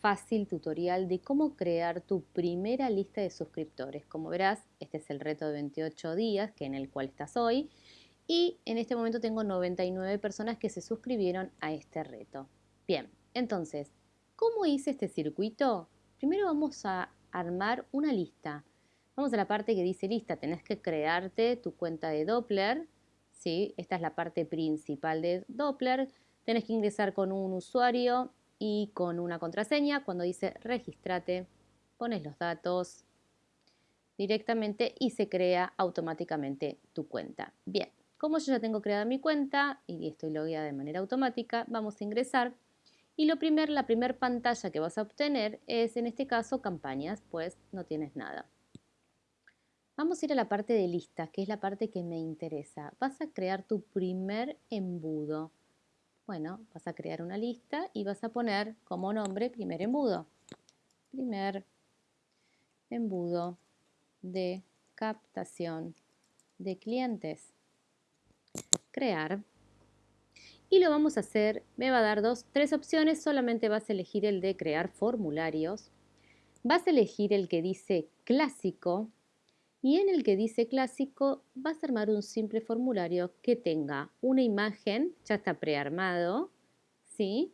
fácil tutorial de cómo crear tu primera lista de suscriptores. Como verás, este es el reto de 28 días que en el cual estás hoy y en este momento tengo 99 personas que se suscribieron a este reto. Bien, entonces, ¿cómo hice este circuito? Primero vamos a armar una lista. Vamos a la parte que dice lista, tenés que crearte tu cuenta de Doppler, ¿sí? Esta es la parte principal de Doppler. Tenés que ingresar con un usuario y con una contraseña. Cuando dice registrate, pones los datos directamente y se crea automáticamente tu cuenta. Bien, como yo ya tengo creada mi cuenta y estoy logueada de manera automática, vamos a ingresar. Y lo primer, la primera pantalla que vas a obtener es, en este caso, campañas, pues no tienes nada. Vamos a ir a la parte de listas, que es la parte que me interesa. Vas a crear tu primer embudo. Bueno, vas a crear una lista y vas a poner como nombre primer embudo. Primer embudo de captación de clientes. Crear. Y lo vamos a hacer, me va a dar dos, tres opciones, solamente vas a elegir el de crear formularios. Vas a elegir el que dice clásico, y en el que dice clásico vas a armar un simple formulario que tenga una imagen, ya está prearmado, ¿sí?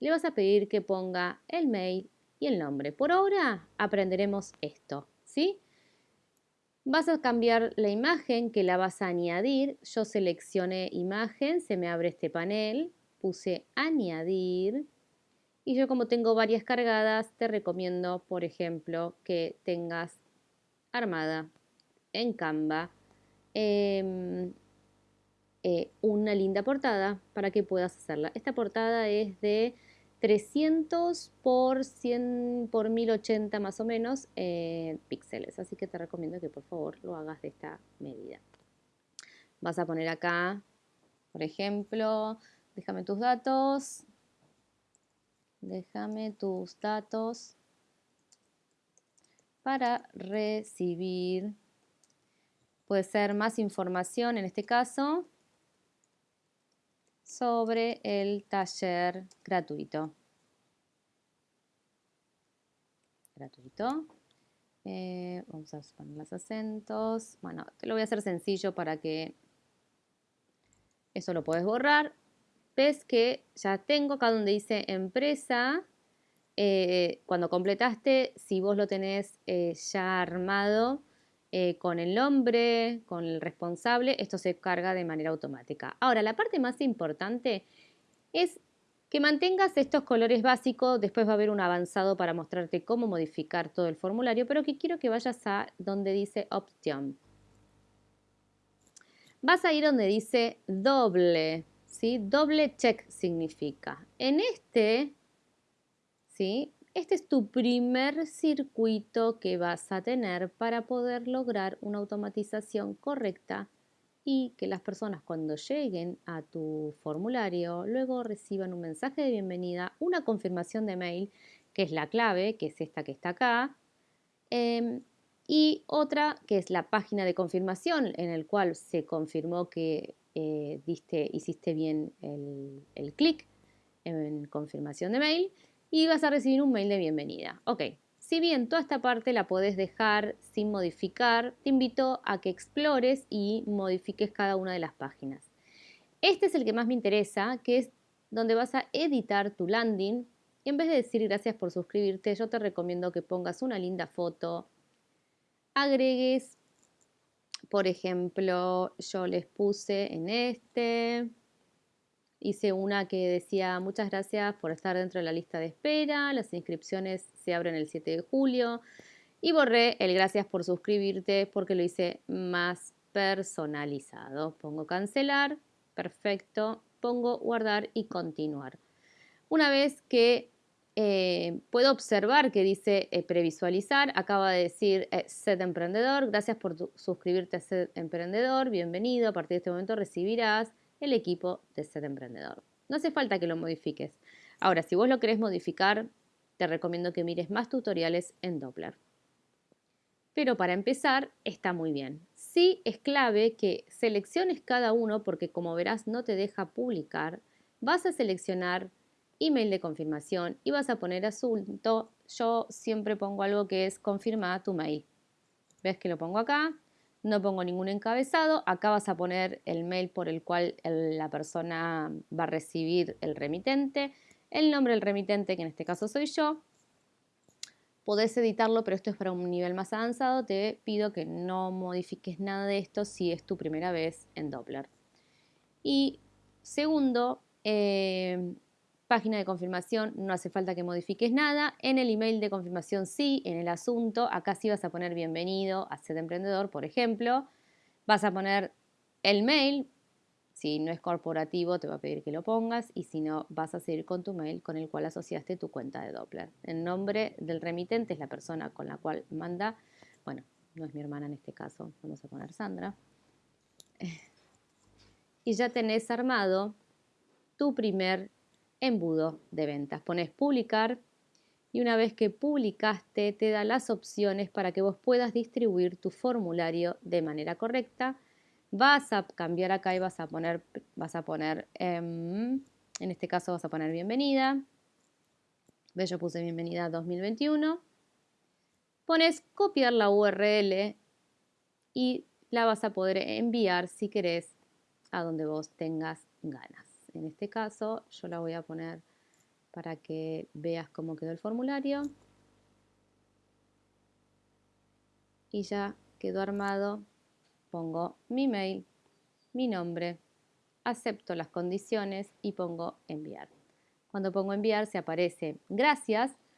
Le vas a pedir que ponga el mail y el nombre. Por ahora aprenderemos esto, ¿sí? Vas a cambiar la imagen que la vas a añadir. Yo seleccioné imagen, se me abre este panel, puse añadir. Y yo como tengo varias cargadas, te recomiendo, por ejemplo, que tengas armada en Canva em, eh, una linda portada para que puedas hacerla. Esta portada es de 300 por 100 por 1080 más o menos eh, píxeles, así que te recomiendo que por favor lo hagas de esta medida. Vas a poner acá, por ejemplo, déjame tus datos, déjame tus datos para recibir, puede ser más información en este caso, sobre el taller gratuito. Gratuito. Eh, vamos a poner los acentos. Bueno, te lo voy a hacer sencillo para que eso lo puedes borrar. Ves que ya tengo acá donde dice empresa eh, cuando completaste, si vos lo tenés eh, ya armado eh, con el nombre, con el responsable, esto se carga de manera automática. Ahora, la parte más importante es que mantengas estos colores básicos, después va a haber un avanzado para mostrarte cómo modificar todo el formulario, pero que quiero que vayas a donde dice Option. Vas a ir donde dice doble, ¿sí? Doble check significa. En este este es tu primer circuito que vas a tener para poder lograr una automatización correcta y que las personas cuando lleguen a tu formulario luego reciban un mensaje de bienvenida, una confirmación de mail, que es la clave, que es esta que está acá, em, y otra que es la página de confirmación en el cual se confirmó que eh, hiciste bien el clic en confirmación de mail y vas a recibir un mail de bienvenida. Ok, si bien toda esta parte la podés dejar sin modificar, te invito a que explores y modifiques cada una de las páginas. Este es el que más me interesa, que es donde vas a editar tu landing. Y en vez de decir gracias por suscribirte, yo te recomiendo que pongas una linda foto, agregues, por ejemplo, yo les puse en este, Hice una que decía muchas gracias por estar dentro de la lista de espera, las inscripciones se abren el 7 de julio y borré el gracias por suscribirte porque lo hice más personalizado. Pongo cancelar, perfecto, pongo guardar y continuar. Una vez que eh, puedo observar que dice eh, previsualizar, acaba de decir eh, Set Emprendedor, gracias por suscribirte a Set Emprendedor, bienvenido, a partir de este momento recibirás el equipo de Ser Emprendedor. No hace falta que lo modifiques. Ahora, si vos lo querés modificar, te recomiendo que mires más tutoriales en Doppler. Pero para empezar, está muy bien. Sí es clave que selecciones cada uno porque como verás no te deja publicar. Vas a seleccionar email de confirmación y vas a poner asunto. Yo siempre pongo algo que es confirma tu mail. ¿Ves que lo pongo acá? No pongo ningún encabezado. Acá vas a poner el mail por el cual la persona va a recibir el remitente, el nombre del remitente, que en este caso soy yo. Podés editarlo, pero esto es para un nivel más avanzado. Te pido que no modifiques nada de esto si es tu primera vez en Doppler. Y segundo, eh, Página de confirmación, no hace falta que modifiques nada. En el email de confirmación sí, en el asunto, acá sí vas a poner bienvenido a Set Emprendedor, por ejemplo. Vas a poner el mail, si no es corporativo te va a pedir que lo pongas y si no vas a seguir con tu mail con el cual asociaste tu cuenta de Doppler. El nombre del remitente es la persona con la cual manda, bueno, no es mi hermana en este caso, vamos a poner Sandra. Y ya tenés armado tu primer embudo de ventas. Pones publicar y una vez que publicaste te da las opciones para que vos puedas distribuir tu formulario de manera correcta. Vas a cambiar acá y vas a poner, vas a poner em, en este caso vas a poner bienvenida. ¿Ves? Yo puse bienvenida 2021. Pones copiar la URL y la vas a poder enviar si querés a donde vos tengas ganas. En este caso yo la voy a poner para que veas cómo quedó el formulario. Y ya quedó armado. Pongo mi mail, mi nombre, acepto las condiciones y pongo enviar. Cuando pongo enviar se aparece gracias